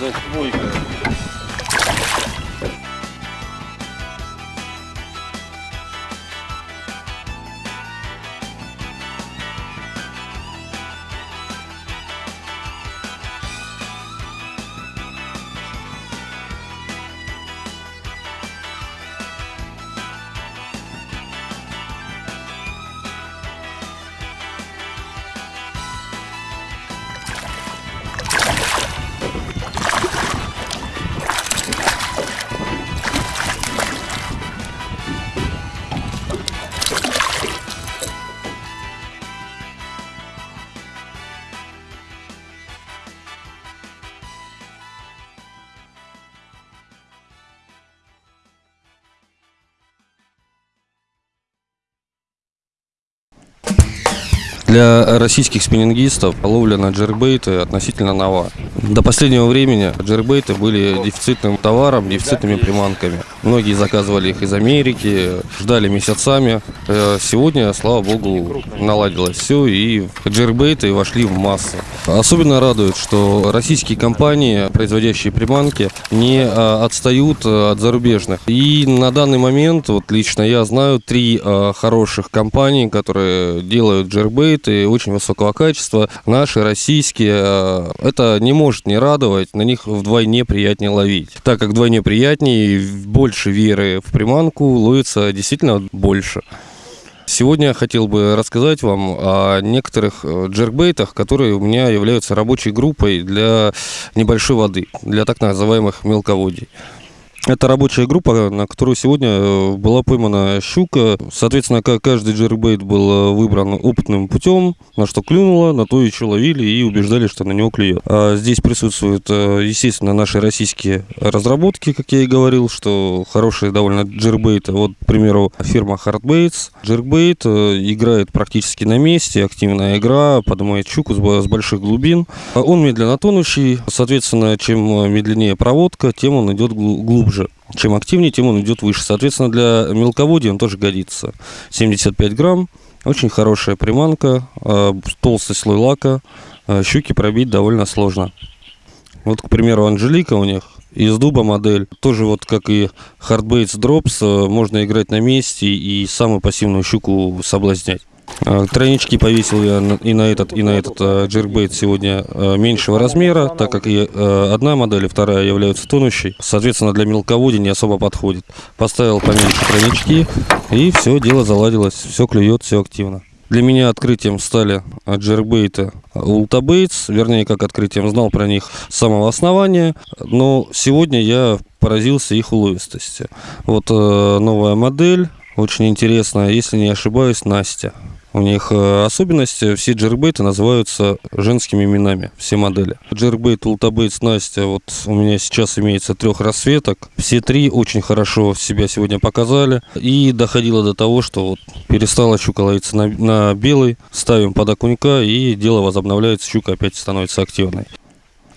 за Для российских спиннингистов ловля на джербейты относительно нова. До последнего времени джербейты были дефицитным товаром, дефицитными приманками. Многие заказывали их из Америки, ждали месяцами. Э, Сегодня, слава богу, наладилось все, и джербейты вошли в массы. Особенно радует, что российские компании, производящие приманки, не а, отстают а, от зарубежных. И на данный момент, вот лично я знаю, три а, хороших компании, которые делают джеркбейты очень высокого качества. Наши, российские. а, Это не может не радовать, на них вдвойне приятнее ловить. Так как вдвойне приятнее, больше веры в приманку, ловится действительно больше. Сегодня я хотел бы рассказать вам о некоторых э, джеркбейтах, которые у меня являются рабочей группой для небольшой воды, для так называемых мелководий. Это рабочая группа, на которую сегодня э, была поймана щука. Соответственно, ка- каждый джеркбейт был э, выбран опытным путем, на что клюнуло, на то еще ловили и убеждали, что на него клюет. А здесь присутствуют, э, естественно, наши российские разработки, как я и говорил, что хорошие довольно джеркбейты. Вот, к примеру, фирма Hardbaits. Джербейт играет практически на месте, активная игра, поднимает щуку с бо- с больших глубин. Он медленно тонущий, соответственно, чем медленнее проводка, тем он идет глу- глубже. Чем активнее, тем он идет выше. Соответственно, для мелководья он тоже годится. 75 грамм, очень хорошая приманка, э, толстый слой лака, э, щуки пробить довольно сложно. Вот, к примеру, Анжелика у них из дуба модель. Тоже вот как и Hardbaits Drops, э, можно играть на месте и самую пассивную щуку соблазнять. А, Тройнички повесил я и на этот, и на этот э, джеркбейт сегодня э, меньшего размера, так как и э, одна модель, и вторая являются тонущей. Соответственно, для мелководья не особо подходит. Поставил поменьше тройнички, и все, дело заладилось. Все клюет, все активно. Для меня открытием стали э, джеркбейты Ултабейтс, вернее, как открытием знал про них с самого основания, но сегодня я поразился их уловистости. Вот э, новая модель, очень интересная, если не ошибаюсь, Настя. У них э, особенность, все джербейты называются женскими именами, все модели. Джербейт Ултабейтс Настя, вот у меня сейчас имеется трех расцветок. Все три очень хорошо себя сегодня показали. И доходило до того, что вот перестала щука ловиться на, на белый, ставим под окунька и дело возобновляется, щука опять становится активной.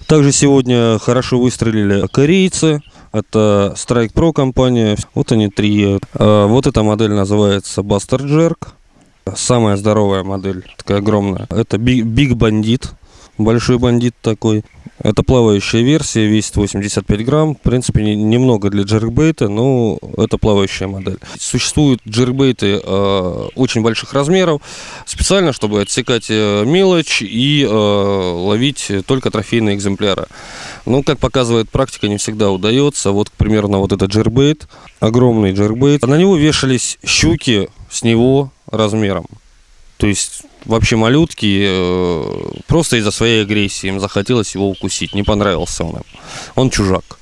Также сегодня хорошо выстрелили корейцы. Это Strike Pro компания. Вот они три. А, Вот эта модель называется Buster Jerk. Самая здоровая модель, такая огромная. Это Big Bandit. Большой бандит такой. Это плавающая версия, весит 85 грамм. В принципе, не- немного для джеркбейта, но это плавающая модель. Существуют джеркбейты э, очень больших размеров, специально, чтобы отсекать э, мелочь и э, ловить только трофейные экземпляры. Но, как показывает практика, не всегда удается. Вот, к примеру, на вот этот джеркбейт, огромный джеркбейт, на него вешались щуки с него размером. То есть вообще малютки э, просто из-за своей агрессии им захотелось его укусить, не понравился он им. Он чужак.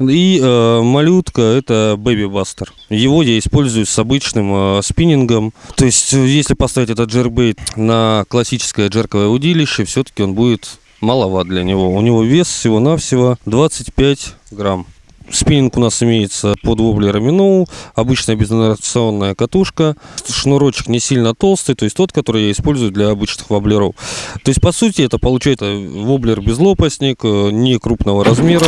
И э, малютка это Baby Buster. Его я использую с обычным э, спиннингом. То есть, э, если поставить этот джеркбейт на классическое джерковое удилище, все-таки он будет маловат для него. У него вес всего-навсего 25 грамм. Спиннинг у нас имеется под воблер Миноу, обычная безинерционная катушка, шнурочек не сильно толстый, то есть тот, который я использую для обычных воблеров. То есть, по сути, это получается воблер безлопастник, э, не крупного размера.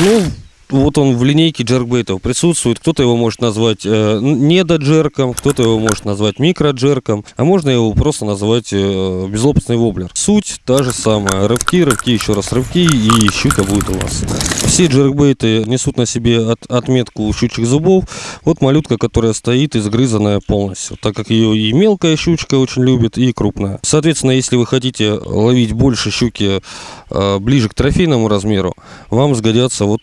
Ну, вот он в линейке джеркбейтов присутствует. Кто-то его может назвать э, недоджерком, кто-то его может назвать микроджерком, а можно его просто назвать э, безлопастный воблер. Суть та же самая. Рывки, рывки, еще раз рывки, и щука будет у вас. Все джеркбейты несут на себе от, отметку щучьих зубов. Вот малютка, которая стоит изгрызанная полностью, так как ее и мелкая щучка очень любит, и крупная. Соответственно, если вы хотите ловить больше щуки э, ближе к трофейному размеру, вам сгодятся вот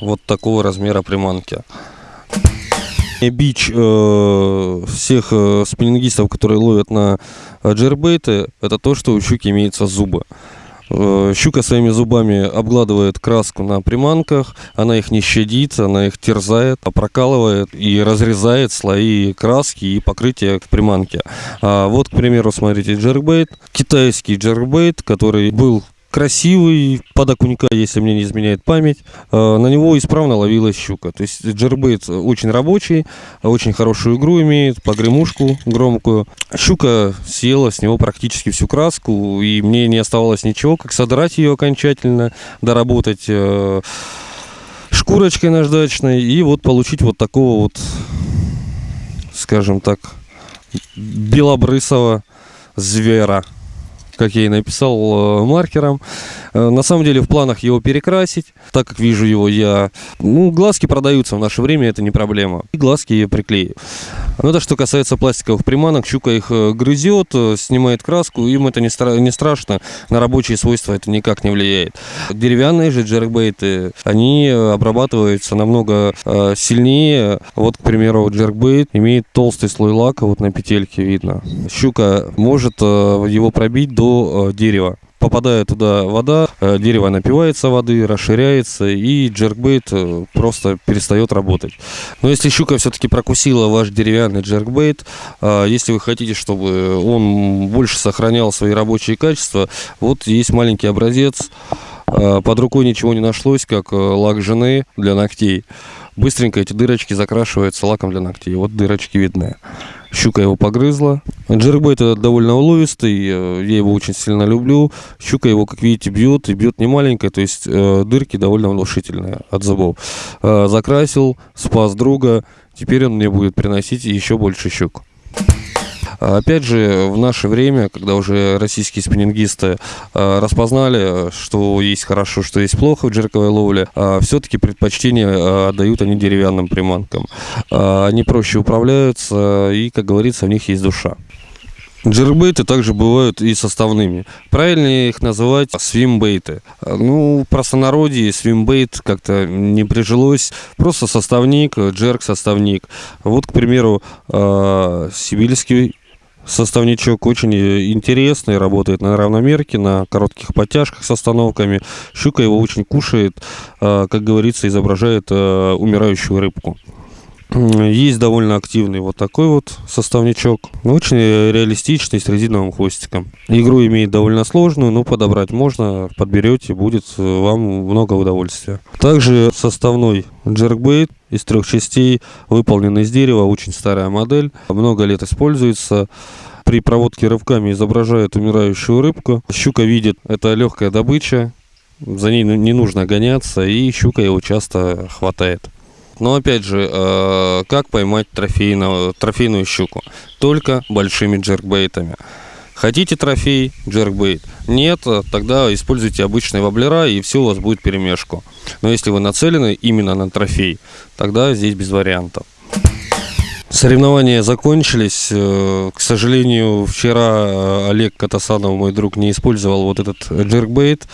вот такого размера приманки. Бич э, всех э, спиннингистов, которые ловят на э, джербейты, это то, что у щуки имеются зубы. Э, щука своими зубами обгладывает краску на приманках, она их не щадит, она их терзает, прокалывает и разрезает слои краски и покрытия к приманке. А вот, к примеру, смотрите, джеркбейт, китайский джеркбейт, который был красивый, под окунька, если мне не изменяет память. Э, на него исправно ловилась щука. То есть джеркбейт очень рабочий, очень хорошую игру имеет, погремушку громкую. Щука съела с него практически всю краску, и мне не оставалось ничего, как содрать ее окончательно, доработать э, шкурочкой наждачной и вот получить вот такого вот, скажем так, белобрысого звера как я и написал, э, маркером. Э, на самом деле в планах его перекрасить, так как вижу его я... Ну, глазки продаются в наше время, это не проблема. И глазки я приклею. Ну, это что касается пластиковых приманок, щука их э, грызет, снимает краску, им это не, стра не страшно, на рабочие свойства это никак не влияет. Деревянные же джеркбейты, они обрабатываются намного сильнее. Вот, к примеру, джеркбейт имеет толстый слой лака, вот на петельке видно. Щука может его пробить до э, дерева. Попадая туда вода, э, дерево напивается воды, расширяется, и джеркбейт э, просто перестает работать. Но если щука все-таки прокусила ваш деревянный джеркбейт, если вы хотите, чтобы он больше сохранял свои рабочие качества, вот есть маленький образец. Под рукой ничего не нашлось, как лак жены для ногтей. Быстренько эти дырочки закрашиваются лаком для ногтей. Вот дырочки видны. Щука его погрызла. Джербейт это довольно уловистый, э, я его очень сильно люблю. Щука его, как видите, бьет, и бьет не маленькая, то есть э, дырки довольно внушительные от зубов. Э, закрасил, спас друга, теперь он мне будет приносить еще больше щук. Опять же, в наше время, когда уже российские спиннингисты а, распознали, что есть хорошо, что есть плохо в джерковой ловле, а, все-таки предпочтение отдают они деревянным приманкам. Они проще управляются и, как говорится, в них есть душа. Джербейты также бывают и составными. Правильнее их называть свимбейты. Ну, простонародье свимбейт как-то не прижилось. Просто составник, джерк-составник. Вот, к примеру, сибирский составничок очень интересный, работает на равномерке, на коротких подтяжках с остановками. Щука его очень кушает, а, как говорится, изображает а, умирающую рыбку. Есть довольно активный вот такой вот составничок. Очень реалистичный, с резиновым хвостиком. Игру имеет довольно сложную, но подобрать можно. Подберете, будет вам много удовольствия. Также составной джеркбейт из трех частей, выполненный из дерева. Очень старая модель. Много лет используется при проводке рывками изображает умирающую рыбку. Щука видит, это легкая добыча, за ней не нужно гоняться, и щука его часто хватает. Но опять же, э, как поймать трофейную, трофейную щуку? Только большими джеркбейтами. Хотите трофей, джеркбейт? Нет, тогда используйте обычные воблера, и все у вас будет перемешку. Но если вы нацелены именно на трофей, тогда здесь без вариантов. Соревнования закончились. Э, к сожалению, вчера э, Олег Катасанов, мой друг, не использовал вот этот джеркбейт.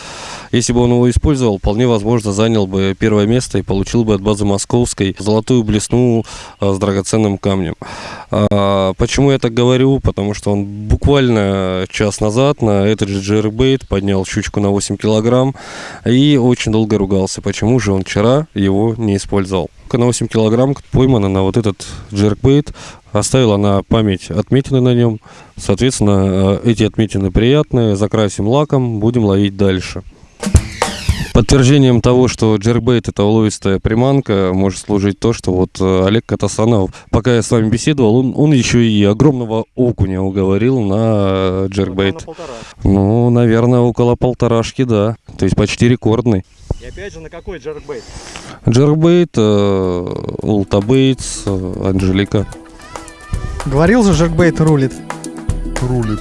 Если бы он его использовал, вполне возможно занял бы первое место и получил бы от базы Московской золотую блесну э, с драгоценным камнем. А, почему я так говорю? Потому что он буквально час назад на этот же джеркбейт поднял щучку на 8 килограмм и очень долго ругался, почему же он вчера его не использовал на 8 килограмм поймана на вот этот джеркбейт. Оставила на память отметины на нем. Соответственно, э, эти отметины приятные. Закрасим лаком, будем ловить дальше. Подтверждением того, что джеркбейт это уловистая приманка, может служить то, что вот э, Олег Катасанов, пока я с вами беседовал, он, он еще и огромного окуня уговорил на э, джеркбейт. Ну, наверное, около полторашки, да. То есть почти рекордный. И опять же, на какой джеркбейт? Джербейт, э, Ултабейтс, э, Анжелика. Говорил же, Жеркбейт рулит. Рулит.